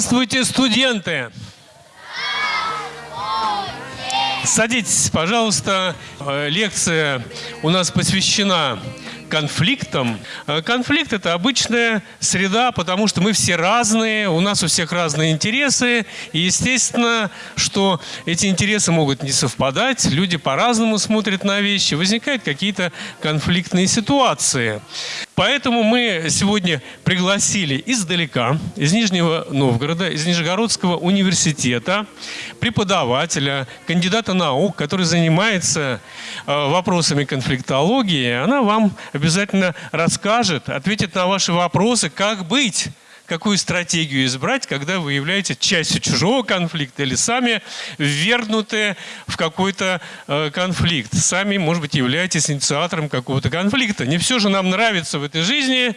Здравствуйте, студенты! Садитесь, пожалуйста. Э, лекция у нас посвящена конфликтам. Э, конфликт – это обычная среда, потому что мы все разные, у нас у всех разные интересы. И естественно, что эти интересы могут не совпадать, люди по-разному смотрят на вещи, возникают какие-то конфликтные ситуации. Поэтому мы сегодня пригласили издалека, из Нижнего Новгорода, из Нижегородского университета, преподавателя, кандидата наук, который занимается э, вопросами конфликтологии. Она вам обязательно расскажет, ответит на ваши вопросы, как быть какую стратегию избрать, когда вы являетесь частью чужого конфликта или сами ввергнуты в какой-то э, конфликт. Сами, может быть, являетесь инициатором какого-то конфликта. Не все же нам нравится в этой жизни.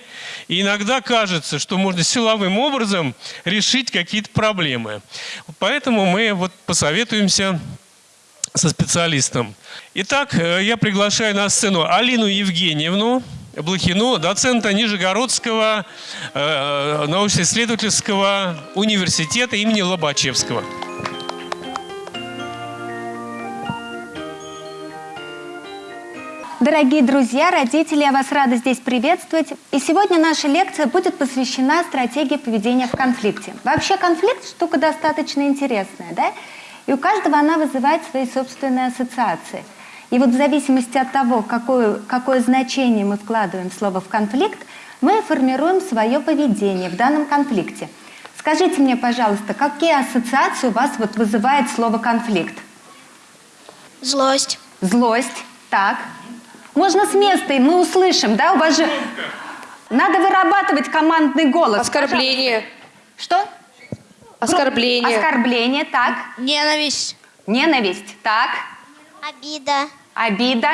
И иногда кажется, что можно силовым образом решить какие-то проблемы. Поэтому мы вот посоветуемся со специалистом. Итак, э, я приглашаю на сцену Алину Евгеньевну. Блохину, доцента Нижегородского э, научно-исследовательского университета имени Лобачевского. Дорогие друзья, родители, я вас рада здесь приветствовать. И сегодня наша лекция будет посвящена стратегии поведения в конфликте. Вообще конфликт штука достаточно интересная, да? И у каждого она вызывает свои собственные ассоциации – и вот в зависимости от того, какое, какое значение мы вкладываем в слово «в конфликт», мы формируем свое поведение в данном конфликте. Скажите мне, пожалуйста, какие ассоциации у вас вот вызывает слово «конфликт»? Злость. Злость, так. Можно с места, и мы услышим, да? У вас же... Надо вырабатывать командный голос. Оскорбление. Что? Оскорбление. Оскорбление, так. Ненависть. Ненависть, так. Обида. Обида.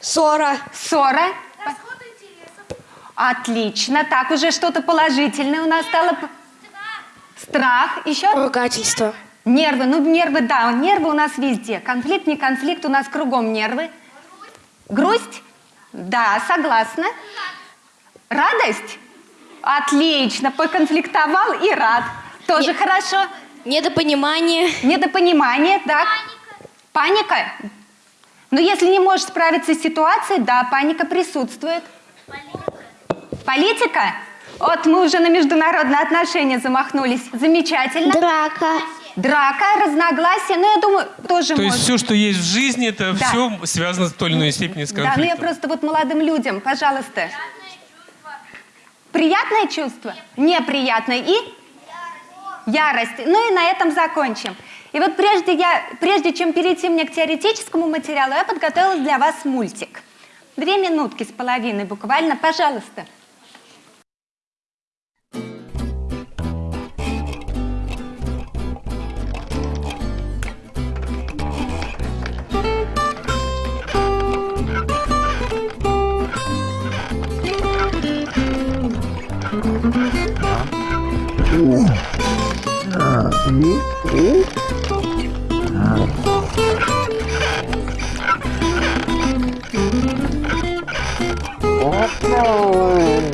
Ссора. Ссора. Отлично. Так, уже что-то положительное у нас стало. Страх. Еще? Ругательство. Нервы. Ну, нервы, да, нервы у нас везде. Конфликт, не конфликт, у нас кругом нервы. Грусть? Да, согласна. Радость? Отлично. Поконфликтовал и рад. Тоже не, хорошо. Недопонимание. Недопонимание, так. Паника? Но если не можешь справиться с ситуацией, да, паника присутствует. Политика? Политика? Вот мы уже на международные отношения замахнулись. Замечательно. Драка. Драка, разногласия, ну, я думаю, тоже То может. есть все, что есть в жизни, это да. все связано в той или иной степени с конфликтом. Да, ну я просто вот молодым людям, пожалуйста. Приятное чувство? Неприятное. И? Ярость. Ну и на этом закончим. И вот прежде, я, прежде чем перейти мне к теоретическому материалу, я подготовила для вас мультик. Две минутки с половиной буквально, пожалуйста. Mm-hmm. 哦。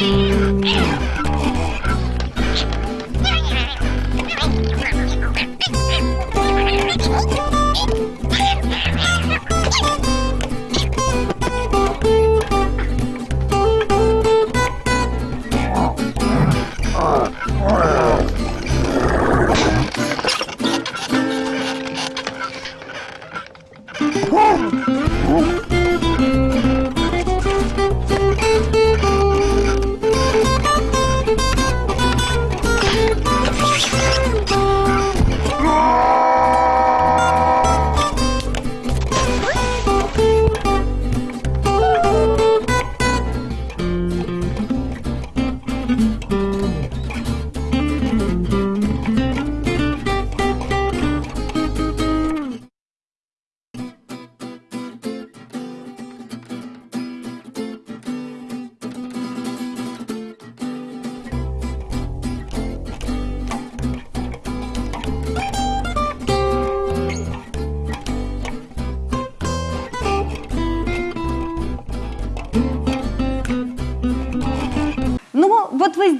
Yeah.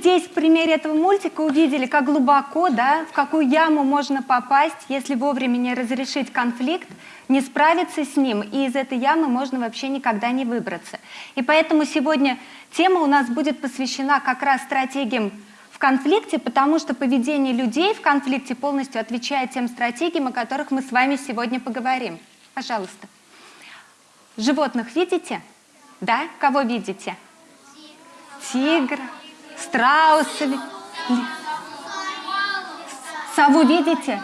Здесь в примере этого мультика увидели, как глубоко, да, в какую яму можно попасть, если вовремя не разрешить конфликт, не справиться с ним, и из этой ямы можно вообще никогда не выбраться. И поэтому сегодня тема у нас будет посвящена как раз стратегиям в конфликте, потому что поведение людей в конфликте полностью отвечает тем стратегиям, о которых мы с вами сегодня поговорим. Пожалуйста. Животных видите? Да? Кого видите? Тигра, страуса. ли- ли- Сову видите?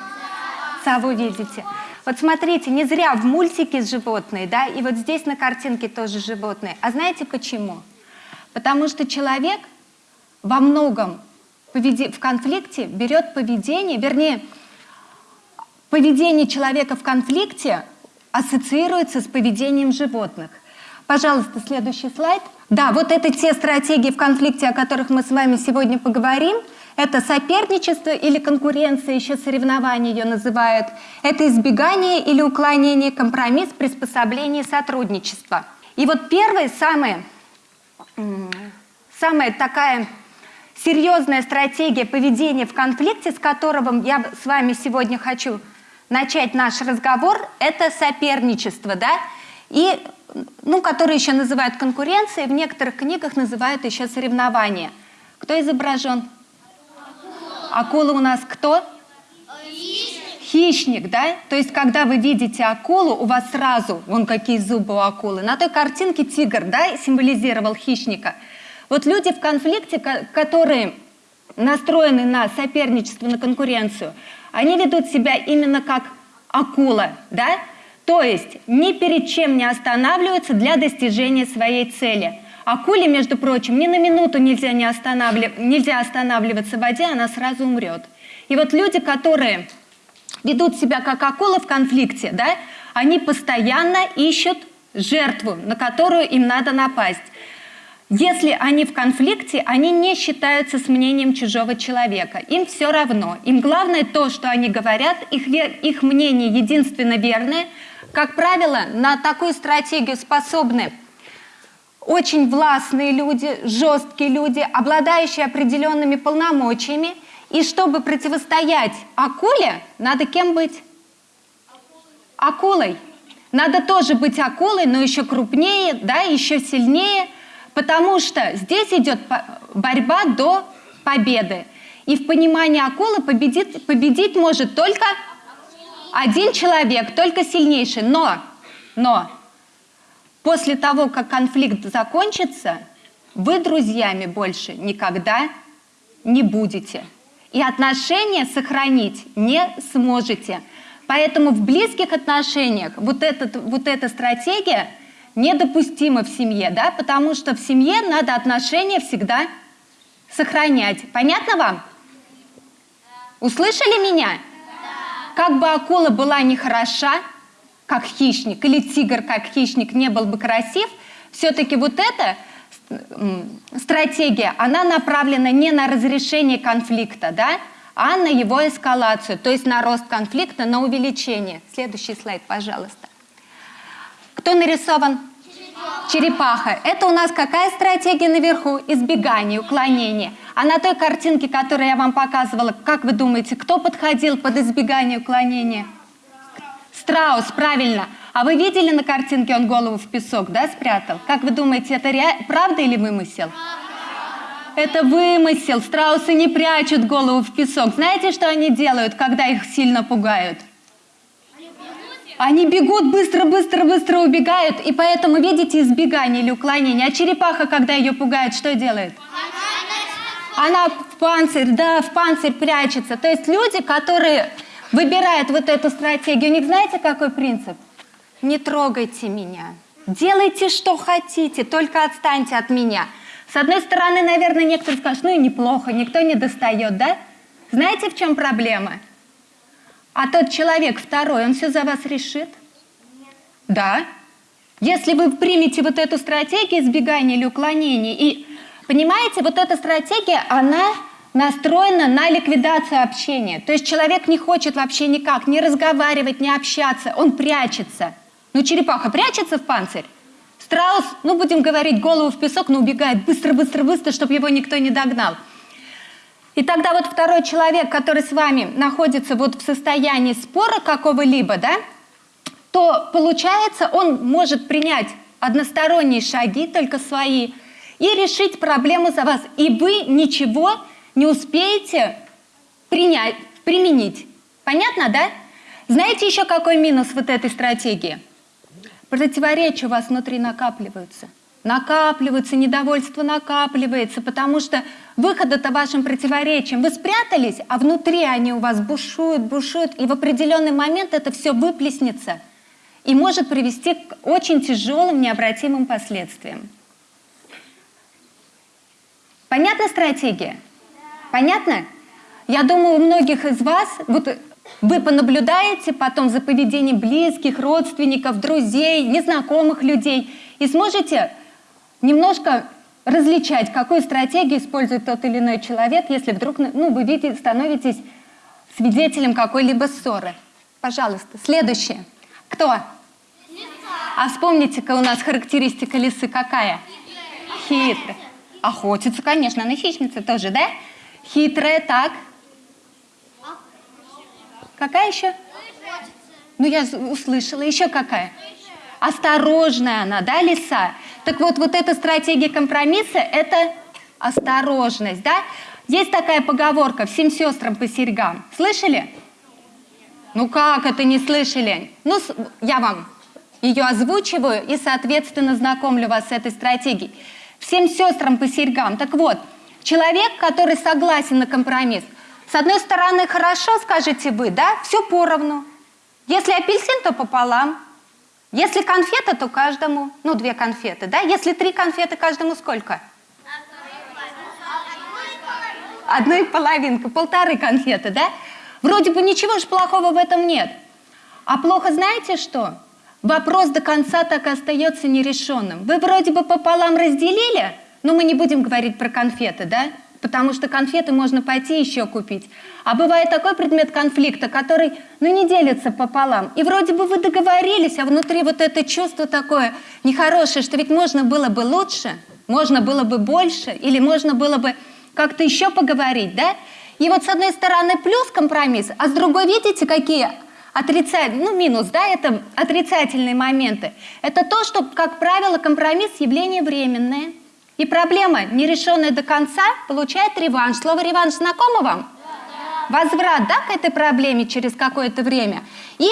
Сову видите? Вот смотрите, не зря в мультике животные, да, и вот здесь на картинке тоже животные. А знаете почему? Потому что человек во многом в конфликте берет поведение, вернее, поведение человека в конфликте ассоциируется с поведением животных. Пожалуйста, следующий слайд. Да, вот это те стратегии в конфликте, о которых мы с вами сегодня поговорим. Это соперничество или конкуренция, еще соревнование ее называют. Это избегание или уклонение, компромисс, приспособление, сотрудничество. И вот первое, самое, м, самая такая серьезная стратегия поведения в конфликте, с которого я с вами сегодня хочу начать наш разговор, это соперничество, да, и, ну, которое еще называют конкуренцией, в некоторых книгах называют еще соревнование. Кто изображен? Акула у нас кто? Хищник, да? То есть, когда вы видите акулу, у вас сразу, вон какие зубы у акулы. На той картинке тигр, да, символизировал хищника. Вот люди в конфликте, ко- которые настроены на соперничество, на конкуренцию, они ведут себя именно как акула, да? То есть ни перед чем не останавливаются для достижения своей цели. Акуле, между прочим, ни на минуту нельзя, не останавливаться, нельзя останавливаться в воде, она сразу умрет. И вот люди, которые ведут себя как акулы в конфликте, да, они постоянно ищут жертву, на которую им надо напасть. Если они в конфликте, они не считаются с мнением чужого человека. Им все равно. Им главное то, что они говорят, их, ве- их мнение единственно верное. Как правило, на такую стратегию способны очень властные люди, жесткие люди, обладающие определенными полномочиями. И чтобы противостоять акуле, надо кем быть? Акулой. Надо тоже быть акулой, но еще крупнее, да, еще сильнее, потому что здесь идет борьба до победы. И в понимании акулы победит, победить может только один человек, только сильнейший. Но, но после того, как конфликт закончится, вы друзьями больше никогда не будете. И отношения сохранить не сможете. Поэтому в близких отношениях вот, этот, вот эта стратегия недопустима в семье, да, потому что в семье надо отношения всегда сохранять. Понятно вам? Услышали меня? Как бы акула была нехороша, как хищник, или тигр, как хищник, не был бы красив, все-таки вот эта стратегия, она направлена не на разрешение конфликта, да, а на его эскалацию, то есть на рост конфликта, на увеличение. Следующий слайд, пожалуйста. Кто нарисован? Черепаха. Это у нас какая стратегия наверху? Избегание, уклонение. А на той картинке, которую я вам показывала, как вы думаете, кто подходил под избегание, уклонение? Страус, правильно. А вы видели на картинке, он голову в песок, да, спрятал? Как вы думаете, это ре- правда или вымысел? Это вымысел. Страусы не прячут голову в песок. Знаете, что они делают, когда их сильно пугают? Они бегут быстро, быстро, быстро убегают, и поэтому видите избегание или уклонение. А черепаха, когда ее пугают, что делает? Она в панцирь, да, в панцирь прячется. То есть люди, которые выбирают вот эту стратегию, у них знаете, какой принцип? Не трогайте меня. Делайте, что хотите, только отстаньте от меня. С одной стороны, наверное, некоторые скажут, ну и неплохо, никто не достает, да? Знаете, в чем проблема? А тот человек второй, он все за вас решит? Да. Если вы примете вот эту стратегию избегания или уклонения, и понимаете, вот эта стратегия, она настроена на ликвидацию общения. То есть человек не хочет вообще никак не разговаривать, не общаться, он прячется. Ну, черепаха прячется в панцирь? Страус, ну будем говорить, голову в песок, но убегает быстро, быстро, быстро, чтобы его никто не догнал. И тогда вот второй человек, который с вами находится вот в состоянии спора какого-либо, да, то получается он может принять односторонние шаги, только свои, и решить проблему за вас. И вы ничего не успеете принять, применить. Понятно, да? Знаете еще какой минус вот этой стратегии? Противоречия у вас внутри накапливаются. Накапливаются, недовольство накапливается, потому что выхода-то вашим противоречием. Вы спрятались, а внутри они у вас бушуют, бушуют, и в определенный момент это все выплеснется и может привести к очень тяжелым, необратимым последствиям. Понятна стратегия? Понятно? Я думаю, у многих из вас, вот вы понаблюдаете потом за поведением близких, родственников, друзей, незнакомых людей и сможете немножко различать, какую стратегию использует тот или иной человек, если вдруг ну, вы видите, становитесь свидетелем какой-либо ссоры. Пожалуйста, следующее. Кто? А вспомните-ка у нас характеристика лисы какая? Хитрая. Охотится, конечно, она хищница тоже, да? Хитрая, так. Какая еще? Ну, я услышала. Еще какая? Осторожная она, да, лиса? Так вот, вот эта стратегия компромисса – это осторожность, да? Есть такая поговорка «всем сестрам по серьгам». Слышали? Ну как это не слышали? Ну, я вам ее озвучиваю и, соответственно, знакомлю вас с этой стратегией. Всем сестрам по серьгам. Так вот, человек, который согласен на компромисс, с одной стороны, хорошо, скажете вы, да, все поровну. Если апельсин, то пополам. Если конфета, то каждому, ну, две конфеты, да? Если три конфеты, каждому сколько? Одну и половинку, полторы конфеты, да? Вроде бы ничего же плохого в этом нет. А плохо знаете что? Вопрос до конца так и остается нерешенным. Вы вроде бы пополам разделили, но мы не будем говорить про конфеты, да? Потому что конфеты можно пойти еще купить. А бывает такой предмет конфликта, который, ну, не делится пополам. И вроде бы вы договорились, а внутри вот это чувство такое нехорошее, что ведь можно было бы лучше, можно было бы больше, или можно было бы как-то еще поговорить, да? И вот с одной стороны плюс компромисс, а с другой видите, какие отрицательные, ну минус, да, это отрицательные моменты. Это то, что, как правило, компромисс явление временное. И проблема, не решенная до конца, получает реванш. Слово реванш знакомо вам? Да. Возврат, да, к этой проблеме через какое-то время. И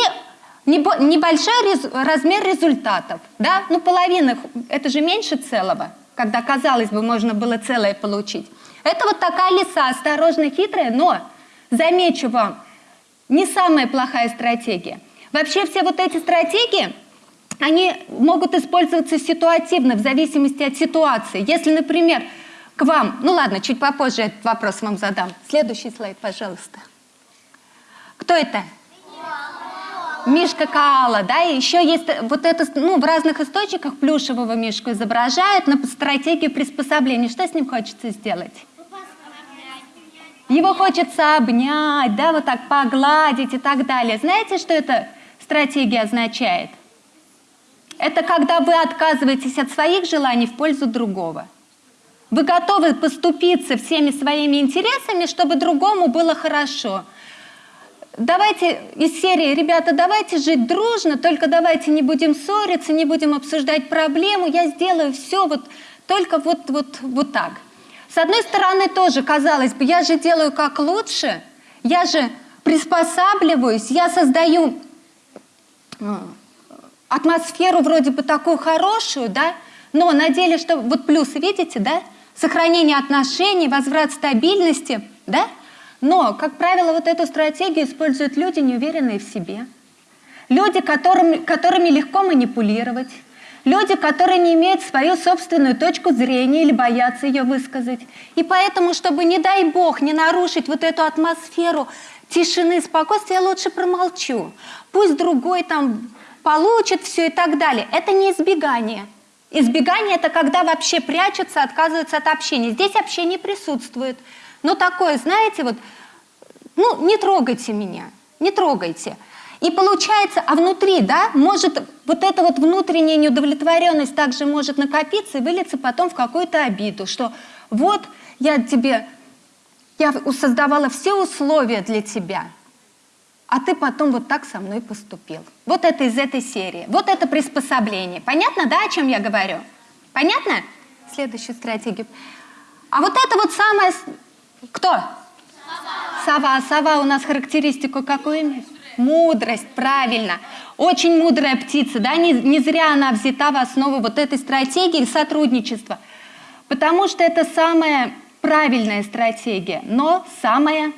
небольшой размер результатов, да, ну половина, это же меньше целого, когда, казалось бы, можно было целое получить. Это вот такая лиса, осторожно хитрая, но, замечу вам, не самая плохая стратегия. Вообще все вот эти стратегии, они могут использоваться ситуативно, в зависимости от ситуации. Если, например, к вам, ну ладно, чуть попозже этот вопрос вам задам. Следующий слайд, пожалуйста. Кто это? Мишка Каала, да, и еще есть вот это, ну, в разных источниках плюшевого мишку изображают на стратегию приспособления. Что с ним хочется сделать? Его хочется обнять, да, вот так погладить и так далее. Знаете, что эта стратегия означает? Это когда вы отказываетесь от своих желаний в пользу другого. Вы готовы поступиться всеми своими интересами, чтобы другому было хорошо. Давайте из серии, ребята, давайте жить дружно, только давайте не будем ссориться, не будем обсуждать проблему, я сделаю все вот только вот, вот, вот так. С одной стороны, тоже, казалось бы, я же делаю как лучше, я же приспосабливаюсь, я создаю атмосферу вроде бы такую хорошую, да, но на деле, что вот плюсы, видите, да, сохранение отношений, возврат стабильности, да, но, как правило, вот эту стратегию используют люди, неуверенные в себе, люди, которым, которыми легко манипулировать, Люди, которые не имеют свою собственную точку зрения или боятся ее высказать. И поэтому, чтобы, не дай бог, не нарушить вот эту атмосферу тишины, спокойствия, я лучше промолчу. Пусть другой там получит все и так далее. Это не избегание. Избегание – это когда вообще прячутся, отказываются от общения. Здесь общение присутствует. Но такое, знаете, вот, ну, не трогайте меня, не трогайте. И получается, а внутри, да, может вот эта вот внутренняя неудовлетворенность также может накопиться и вылиться потом в какую-то обиду, что вот я тебе, я создавала все условия для тебя, а ты потом вот так со мной поступил. Вот это из этой серии. Вот это приспособление. Понятно, да, о чем я говорю? Понятно? Следующую стратегию. А вот это вот самое... Кто? Сова. Сова у нас характеристику какую имеет? Мудрость, правильно. Очень мудрая птица, да, не, не зря она взята в основу вот этой стратегии сотрудничества. Потому что это самая правильная стратегия, но самая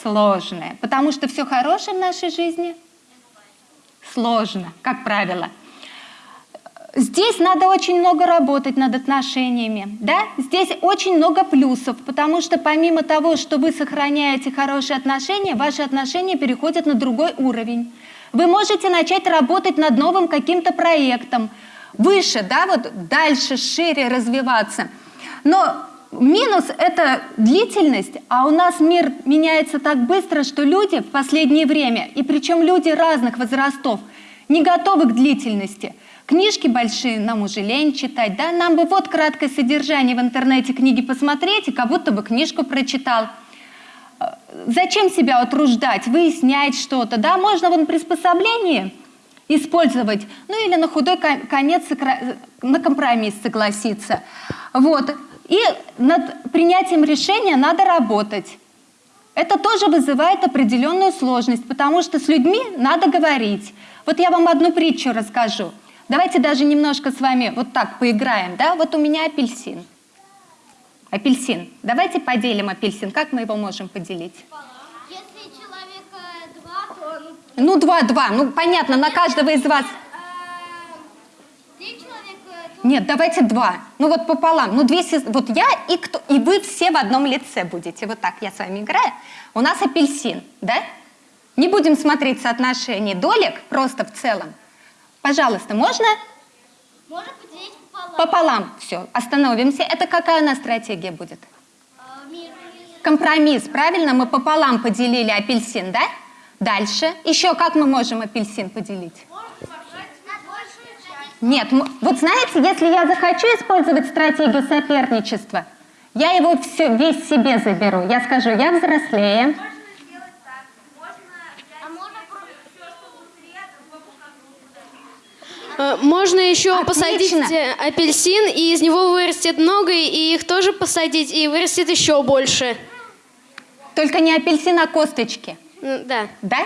сложная. Потому что все хорошее в нашей жизни сложно, как правило. Здесь надо очень много работать над отношениями, да? Здесь очень много плюсов, потому что помимо того, что вы сохраняете хорошие отношения, ваши отношения переходят на другой уровень. Вы можете начать работать над новым каким-то проектом, выше, да, вот дальше, шире развиваться. Но минус – это длительность, а у нас мир меняется так быстро, что люди в последнее время, и причем люди разных возрастов, не готовы к длительности – Книжки большие нам уже лень читать, да? Нам бы вот краткое содержание в интернете книги посмотреть, и как будто бы книжку прочитал. Э, зачем себя утруждать, выяснять что-то, да? Можно вон приспособление использовать, ну или на худой конец на компромисс согласиться. Вот. И над принятием решения надо работать. Это тоже вызывает определенную сложность, потому что с людьми надо говорить. Вот я вам одну притчу расскажу. Давайте даже немножко с вами вот так поиграем. Да? Вот у меня апельсин. Апельсин. Давайте поделим апельсин. Как мы его можем поделить? Если человека два, то... Ну, два-два. Ну, понятно, на каждого из вас... Нет, давайте два. Ну вот пополам. Ну две Вот я и кто и вы все в одном лице будете. Вот так я с вами играю. У нас апельсин, да? Не будем смотреть соотношение долек просто в целом. Пожалуйста, можно? Можно поделить пополам. Пополам. Все, остановимся. Это какая у нас стратегия будет? Компромисс, правильно? Мы пополам поделили апельсин, да? Дальше. Еще как мы можем апельсин поделить? Нет, вот знаете, если я захочу использовать стратегию соперничества, я его все, весь себе заберу. Я скажу, я взрослее, Э, можно еще Отлично. посадить э, апельсин, и из него вырастет много, и их тоже посадить, и вырастет еще больше. Только не апельсин, а косточки. Да. Да?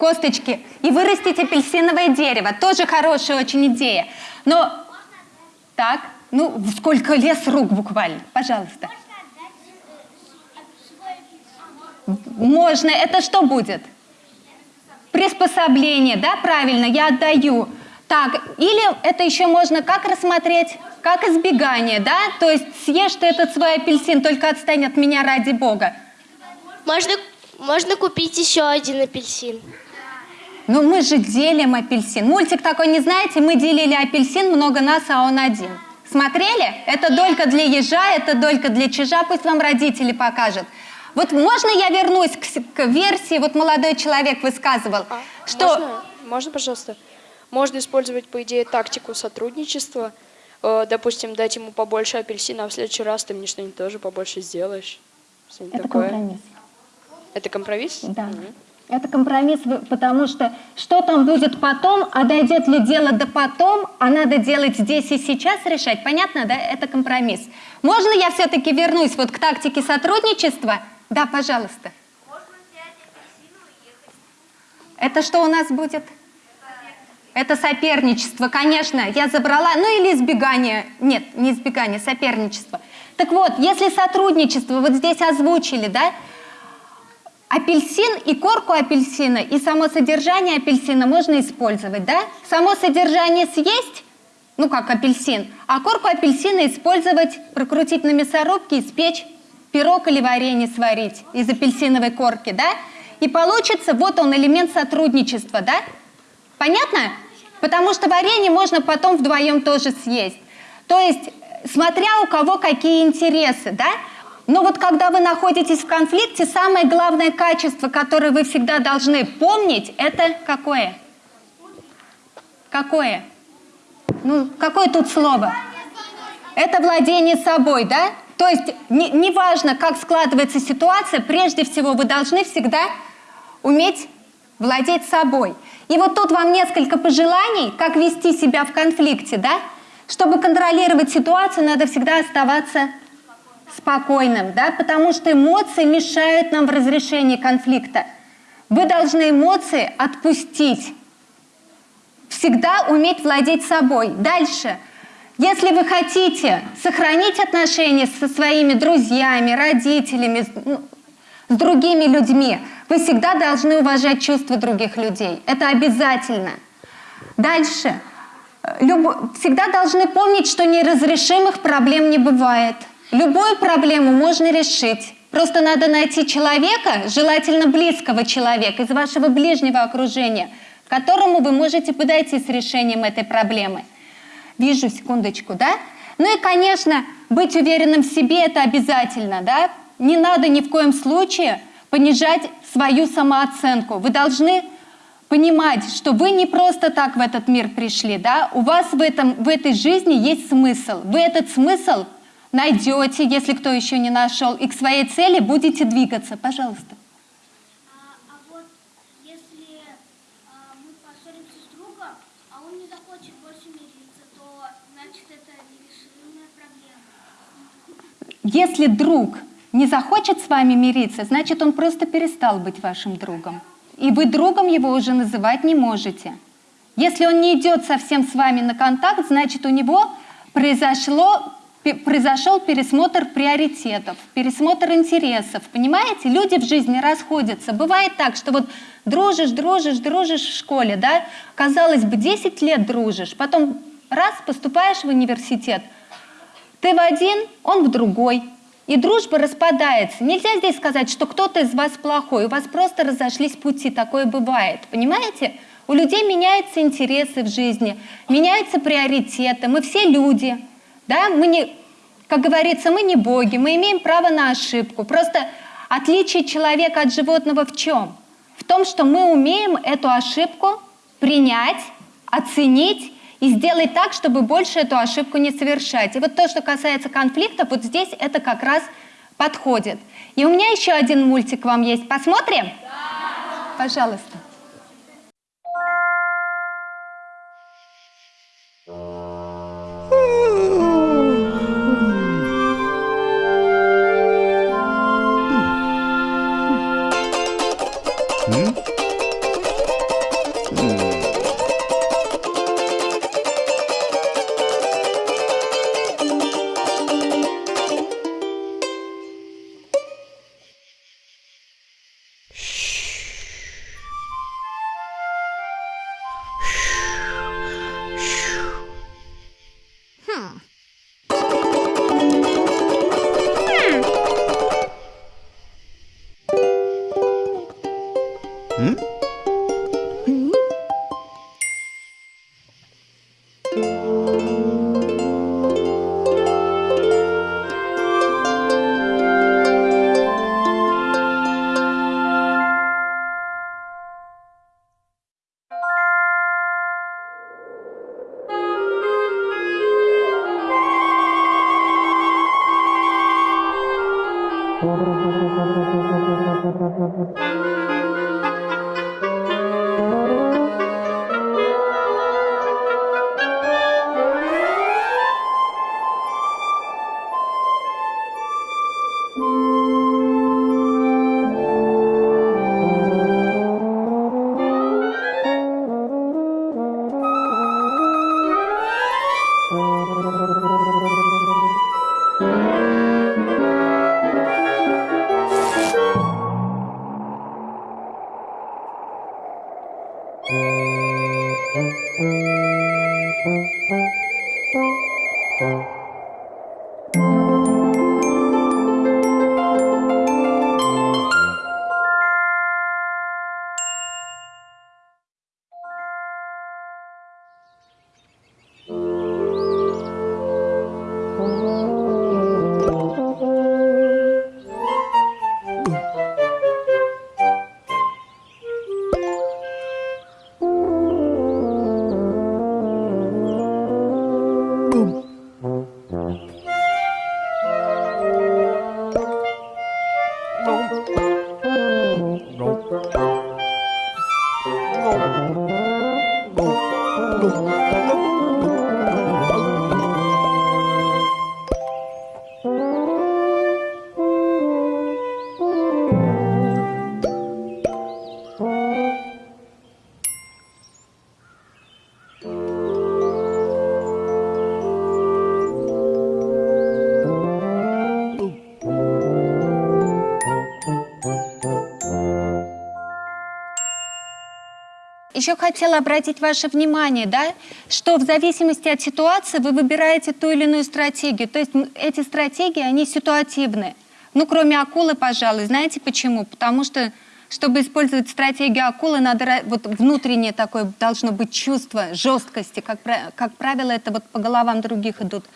Косточки. И вырастить апельсиновое дерево. Тоже хорошая очень идея. Но так, ну сколько лес рук буквально. Пожалуйста. Можно. Это что будет? Приспособление, да, правильно, я отдаю. Так, или это еще можно как рассмотреть? Как избегание, да? То есть съешь ты этот свой апельсин, только отстань от меня ради бога. Можно, можно купить еще один апельсин. Ну мы же делим апельсин. Мультик такой не знаете? Мы делили апельсин, много нас, а он один. Смотрели? Это долька для ежа, это долька для чижа. Пусть вам родители покажут. Вот можно я вернусь к, к версии, вот молодой человек высказывал, а, что... Можно, можно, пожалуйста? Можно использовать, по идее, тактику сотрудничества. Э, допустим, дать ему побольше апельсина, а в следующий раз ты мне что-нибудь тоже побольше сделаешь. Это такое. компромисс. Это компромисс? Да. Угу. Это компромисс, потому что что там будет потом, а дойдет ли дело до потом, а надо делать здесь и сейчас решать. Понятно, да? Это компромисс. Можно я все-таки вернусь вот к тактике сотрудничества? Да, пожалуйста. Это что у нас будет? Это соперничество, конечно, я забрала, ну или избегание, нет, не избегание, соперничество. Так вот, если сотрудничество, вот здесь озвучили, да, апельсин и корку апельсина, и само содержание апельсина можно использовать, да? Само содержание съесть, ну как апельсин, а корку апельсина использовать, прокрутить на мясорубке, испечь пирог или варенье сварить из апельсиновой корки, да? И получится, вот он, элемент сотрудничества, да? Понятно? Потому что варенье можно потом вдвоем тоже съесть. То есть, смотря у кого какие интересы, да? Но вот когда вы находитесь в конфликте, самое главное качество, которое вы всегда должны помнить, это какое? Какое? Ну, какое тут слово? Это владение собой, да? То есть неважно, не как складывается ситуация, прежде всего вы должны всегда уметь владеть собой. И вот тут вам несколько пожеланий, как вести себя в конфликте, да? Чтобы контролировать ситуацию, надо всегда оставаться спокойным, да, потому что эмоции мешают нам в разрешении конфликта. Вы должны эмоции отпустить. Всегда уметь владеть собой. Дальше. Если вы хотите сохранить отношения со своими друзьями, родителями, ну, с другими людьми, вы всегда должны уважать чувства других людей. Это обязательно. Дальше. Люб... Всегда должны помнить, что неразрешимых проблем не бывает. Любую проблему можно решить. Просто надо найти человека, желательно близкого человека, из вашего ближнего окружения, к которому вы можете подойти с решением этой проблемы. Вижу, секундочку, да? Ну и, конечно, быть уверенным в себе – это обязательно, да? Не надо ни в коем случае понижать свою самооценку. Вы должны понимать, что вы не просто так в этот мир пришли, да? У вас в, этом, в этой жизни есть смысл. Вы этот смысл – найдете, если кто еще не нашел, и к своей цели будете двигаться. Пожалуйста. Если друг не захочет с вами мириться, значит он просто перестал быть вашим другом. И вы другом его уже называть не можете. Если он не идет совсем с вами на контакт, значит у него произошло произошел пересмотр приоритетов, пересмотр интересов. Понимаете, люди в жизни расходятся. Бывает так, что вот дружишь, дружишь, дружишь в школе, да, казалось бы, 10 лет дружишь, потом раз поступаешь в университет, ты в один, он в другой, и дружба распадается. Нельзя здесь сказать, что кто-то из вас плохой, у вас просто разошлись пути, такое бывает, понимаете? У людей меняются интересы в жизни, меняются приоритеты, мы все люди – да? Мы не, как говорится, мы не боги, мы имеем право на ошибку. Просто отличие человека от животного в чем? В том, что мы умеем эту ошибку принять, оценить и сделать так, чтобы больше эту ошибку не совершать. И вот то, что касается конфликтов, вот здесь это как раз подходит. И у меня еще один мультик вам есть. Посмотрим? Да. Пожалуйста. Еще хотела обратить ваше внимание, да, что в зависимости от ситуации вы выбираете ту или иную стратегию. То есть эти стратегии, они ситуативны. Ну, кроме акулы, пожалуй. Знаете почему? Потому что, чтобы использовать стратегию акулы, надо вот внутреннее такое должно быть чувство жесткости. Как, как правило, это вот по головам других идут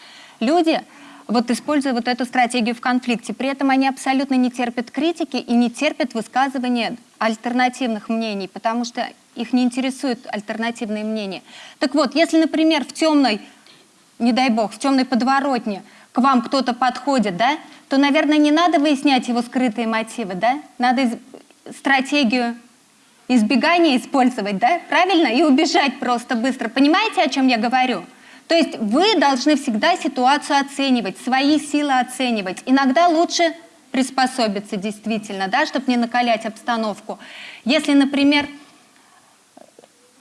люди, вот используя вот эту стратегию в конфликте. При этом они абсолютно не терпят критики и не терпят высказывания альтернативных мнений, потому что их не интересуют альтернативные мнения. Так вот, если, например, в темной, не дай бог, в темной подворотне к вам кто-то подходит, да, то, наверное, не надо выяснять его скрытые мотивы, да? Надо стратегию избегания использовать, да, правильно? И убежать просто быстро. Понимаете, о чем я говорю? То есть вы должны всегда ситуацию оценивать, свои силы оценивать. Иногда лучше приспособиться действительно, да, чтобы не накалять обстановку. Если, например,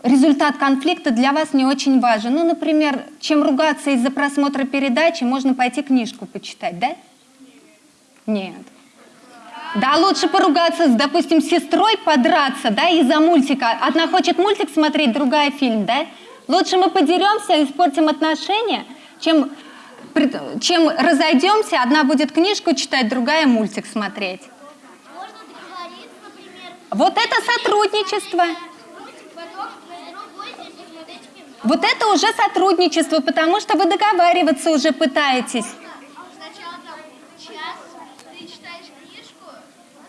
результат конфликта для вас не очень важен. Ну, например, чем ругаться из-за просмотра передачи, можно пойти книжку почитать, да? Нет. Да, лучше поругаться, с, допустим, с сестрой, подраться, да, из-за мультика. Одна хочет мультик смотреть, другая фильм, да? Лучше мы подеремся, испортим отношения, чем, чем разойдемся, одна будет книжку читать, другая мультик смотреть. Можно договориться, например, Вот это сотрудничество. потом вы будете посмотреть кино. Вот это уже сотрудничество, потому что вы договариваться уже пытаетесь.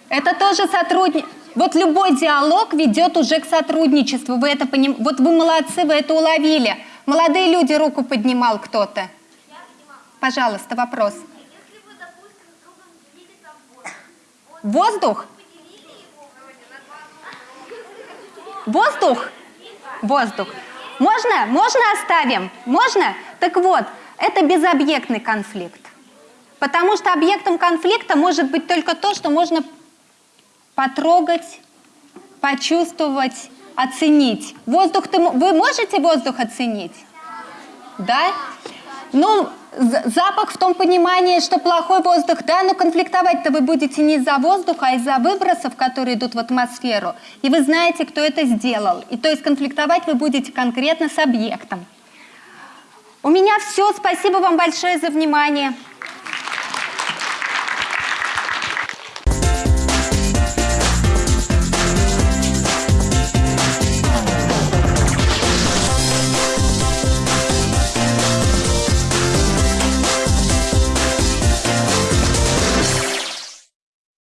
Это тоже сотрудничество. Вот любой диалог ведет уже к сотрудничеству. Вы это поним... Вот вы молодцы, вы это уловили. Молодые люди руку поднимал кто-то. Пожалуйста, вопрос. воздух, Воздух? Воздух? Можно? Можно оставим? Можно? Так вот, это безобъектный конфликт. Потому что объектом конфликта может быть только то, что можно потрогать, почувствовать, оценить. Воздух ты, вы можете воздух оценить? Да? Ну, запах в том понимании, что плохой воздух, да, но конфликтовать-то вы будете не из-за воздуха, а из-за выбросов, которые идут в атмосферу. И вы знаете, кто это сделал. И то есть конфликтовать вы будете конкретно с объектом. У меня все. Спасибо вам большое за внимание.